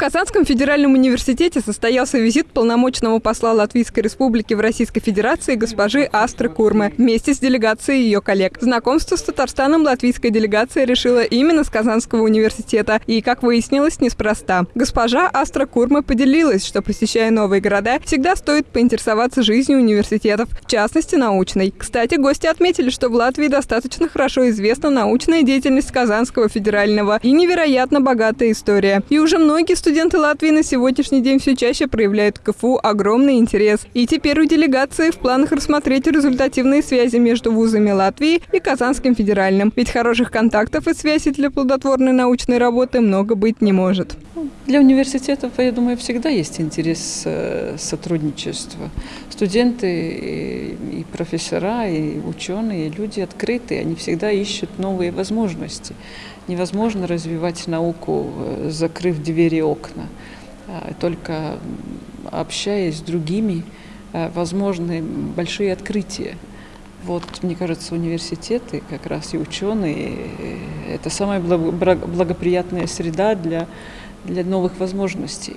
Казанском федеральном университете состоялся визит полномочного посла Латвийской республики в Российской Федерации госпожи Астры Курмы вместе с делегацией ее коллег. Знакомство с Татарстаном латвийская делегация решила именно с Казанского университета и, как выяснилось, неспроста. Госпожа Астра Курма поделилась, что, посещая новые города, всегда стоит поинтересоваться жизнью университетов, в частности, научной. Кстати, гости отметили, что в Латвии достаточно хорошо известна научная деятельность Казанского федерального и невероятно богатая история. И уже многие студенты Студенты Латвии на сегодняшний день все чаще проявляют к КФУ огромный интерес. И теперь у делегации в планах рассмотреть результативные связи между вузами Латвии и Казанским федеральным. Ведь хороших контактов и связей для плодотворной научной работы много быть не может. Для университетов, я думаю, всегда есть интерес э, сотрудничества. Студенты профессора, и ученые, и люди открытые, они всегда ищут новые возможности. Невозможно развивать науку, э, закрыв двери и окна. А, только общаясь с другими, э, возможны большие открытия. Вот, мне кажется, университеты, как раз и ученые, это самая благоприятная среда для, для новых возможностей.